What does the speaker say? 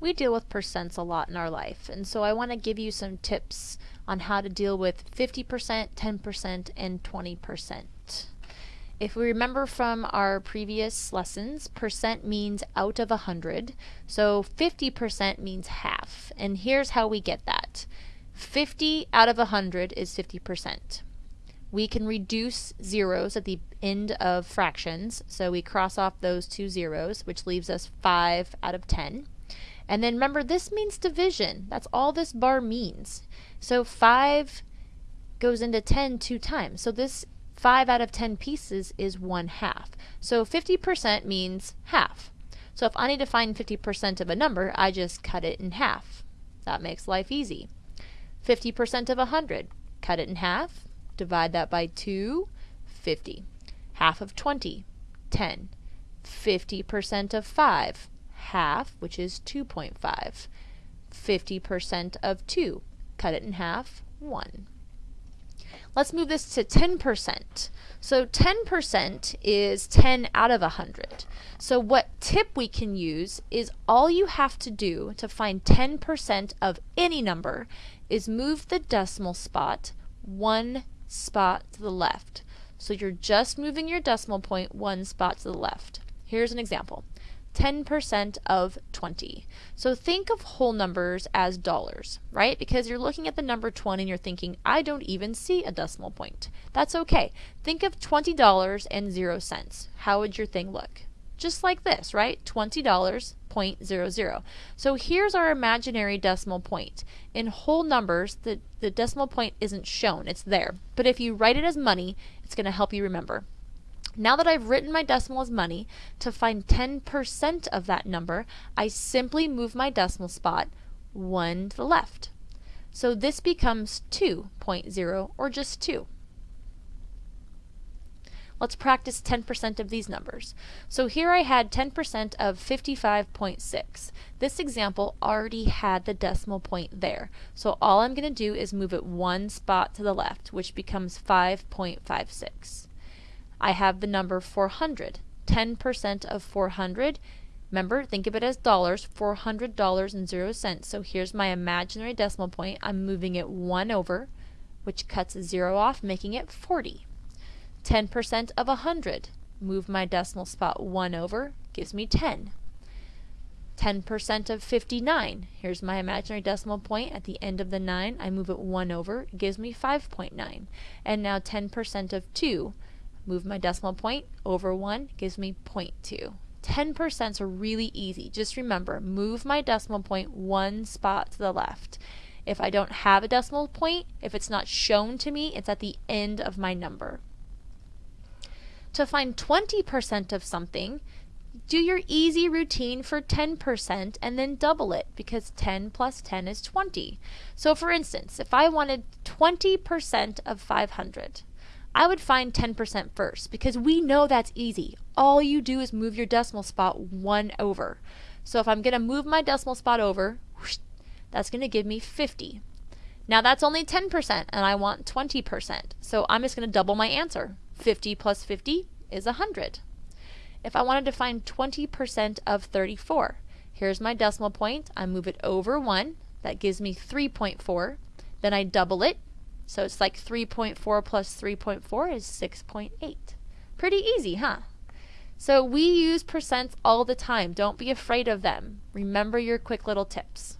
we deal with percents a lot in our life, and so I want to give you some tips on how to deal with 50%, 10%, and 20%. If we remember from our previous lessons, percent means out of 100, so 50% means half, and here's how we get that. 50 out of 100 is 50%. We can reduce zeros at the end of fractions, so we cross off those two zeros, which leaves us 5 out of 10. And then remember, this means division. That's all this bar means. So 5 goes into 10 two times. So this 5 out of 10 pieces is 1 half. So 50% means half. So if I need to find 50% of a number, I just cut it in half. That makes life easy. 50% of 100, cut it in half, divide that by 2, 50. Half of 20, 10. 50% of 5, half, which is 2.5. 50% of 2, cut it in half, 1. Let's move this to 10%. So 10% is 10 out of 100. So what tip we can use is all you have to do to find 10% of any number is move the decimal spot one spot to the left. So you're just moving your decimal point one spot to the left. Here's an example. 10% of 20. So think of whole numbers as dollars, right? Because you're looking at the number 20 and you're thinking, I don't even see a decimal point. That's okay. Think of $20 and 0 cents. How would your thing look? Just like this, right? $20, 0.00. So here's our imaginary decimal point. In whole numbers, the, the decimal point isn't shown, it's there. But if you write it as money, it's going to help you remember. Now that I've written my decimal as money, to find 10% of that number, I simply move my decimal spot 1 to the left. So this becomes 2.0 or just 2. Let's practice 10% of these numbers. So here I had 10% of 55.6. This example already had the decimal point there. So all I'm going to do is move it one spot to the left, which becomes 5.56. I have the number 400. 10% of 400. Remember, think of it as dollars, $400 and 0 cents. So here's my imaginary decimal point. I'm moving it 1 over, which cuts a 0 off, making it 40. 10% of 100. Move my decimal spot 1 over, gives me 10. 10% of 59. Here's my imaginary decimal point at the end of the 9. I move it 1 over, gives me 5.9. And now 10% of 2. Move my decimal point over 1 gives me 0.2. 10% are really easy. Just remember, move my decimal point one spot to the left. If I don't have a decimal point, if it's not shown to me, it's at the end of my number. To find 20% of something, do your easy routine for 10% and then double it because 10 plus 10 is 20. So for instance, if I wanted 20% of 500, I would find 10% first because we know that's easy. All you do is move your decimal spot one over. So if I'm going to move my decimal spot over, whoosh, that's going to give me 50. Now that's only 10% and I want 20%. So I'm just going to double my answer. 50 plus 50 is 100. If I wanted to find 20% of 34, here's my decimal point. I move it over 1. That gives me 3.4. Then I double it. So it's like 3.4 plus 3.4 is 6.8. Pretty easy, huh? So we use percents all the time. Don't be afraid of them. Remember your quick little tips.